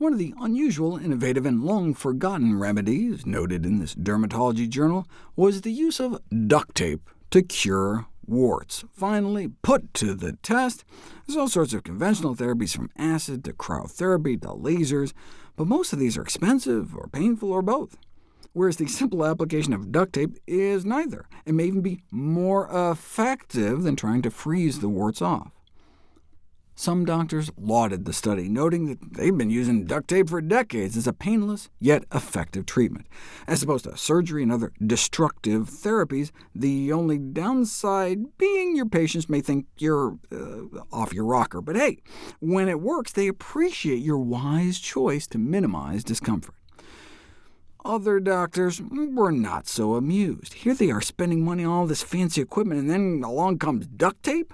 One of the unusual, innovative, and long-forgotten remedies noted in this dermatology journal was the use of duct tape to cure warts. Finally put to the test, there's all sorts of conventional therapies from acid to cryotherapy to lasers, but most of these are expensive or painful or both whereas the simple application of duct tape is neither, and may even be more effective than trying to freeze the warts off. Some doctors lauded the study, noting that they've been using duct tape for decades as a painless yet effective treatment. As opposed to surgery and other destructive therapies, the only downside being your patients may think you're uh, off your rocker. But hey, when it works, they appreciate your wise choice to minimize discomfort. Other doctors were not so amused. Here they are spending money on all this fancy equipment, and then along comes duct tape?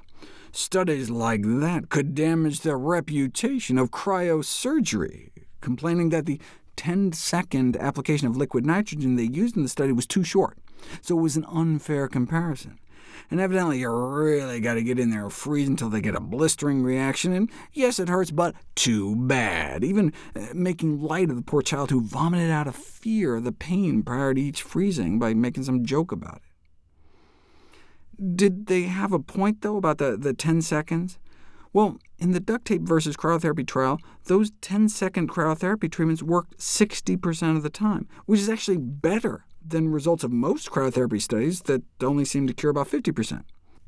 Studies like that could damage the reputation of cryosurgery, complaining that the 10-second application of liquid nitrogen they used in the study was too short, so it was an unfair comparison. And evidently you really got to get in there and freeze until they get a blistering reaction, and yes, it hurts, but too bad, even uh, making light of the poor child who vomited out of fear of the pain prior to each freezing by making some joke about it. Did they have a point, though, about the, the 10 seconds? Well, in the duct tape versus cryotherapy trial, those 10-second cryotherapy treatments worked 60% of the time, which is actually better than results of most cryotherapy studies that only seem to cure about 50%.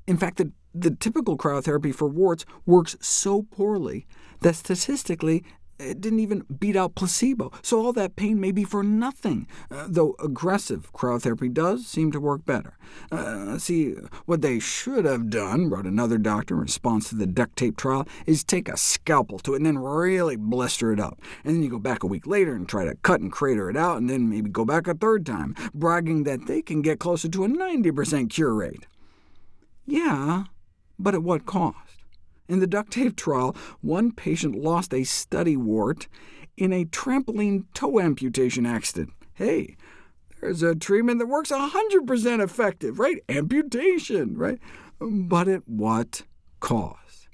In fact, the, the typical cryotherapy for warts works so poorly that statistically it didn't even beat out placebo, so all that pain may be for nothing, uh, though aggressive cryotherapy does seem to work better. Uh, see, what they should have done, wrote another doctor in response to the duct tape trial, is take a scalpel to it and then really blister it up. And then you go back a week later and try to cut and crater it out, and then maybe go back a third time, bragging that they can get closer to a 90% cure rate. Yeah, but at what cost? In the duct tape trial, one patient lost a study wart in a trampoline toe amputation accident. Hey, there's a treatment that works 100% effective, right? Amputation, right? But at what cost?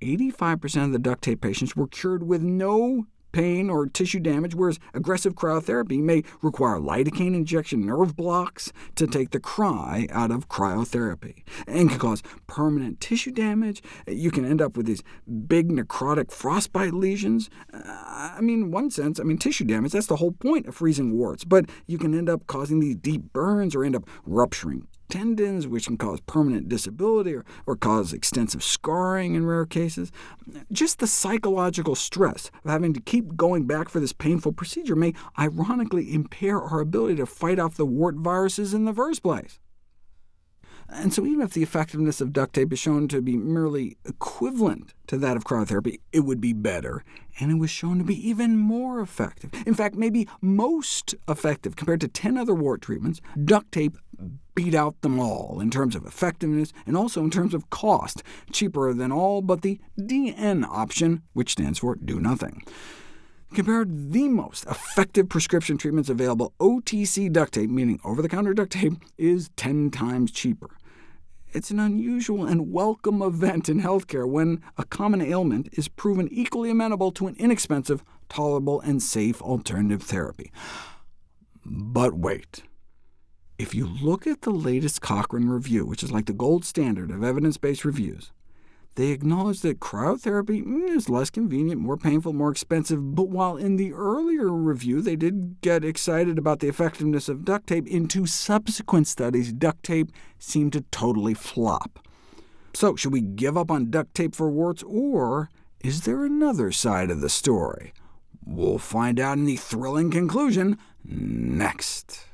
85% of the duct tape patients were cured with no pain or tissue damage, whereas aggressive cryotherapy may require lidocaine injection nerve blocks to take the cry out of cryotherapy, and can cause permanent tissue damage. You can end up with these big necrotic frostbite lesions. Uh, I mean, in one sense, I mean, tissue damage, that's the whole point of freezing warts, but you can end up causing these deep burns or end up rupturing tendons, which can cause permanent disability or, or cause extensive scarring in rare cases. Just the psychological stress of having to keep going back for this painful procedure may ironically impair our ability to fight off the wart viruses in the first place. And so even if the effectiveness of duct tape is shown to be merely equivalent to that of cryotherapy, it would be better, and it was shown to be even more effective. In fact, maybe most effective compared to 10 other wart treatments, duct tape beat out them all in terms of effectiveness and also in terms of cost, cheaper than all but the DN option, which stands for do nothing. Compared the most effective prescription treatments available, OTC duct tape, meaning over-the-counter duct tape, is 10 times cheaper. It's an unusual and welcome event in healthcare when a common ailment is proven equally amenable to an inexpensive, tolerable, and safe alternative therapy. But wait. If you look at the latest Cochrane review, which is like the gold standard of evidence-based reviews, they acknowledge that cryotherapy mm, is less convenient, more painful, more expensive, but while in the earlier review they did get excited about the effectiveness of duct tape, in two subsequent studies duct tape seemed to totally flop. So should we give up on duct tape for warts, or is there another side of the story? We'll find out in the thrilling conclusion next.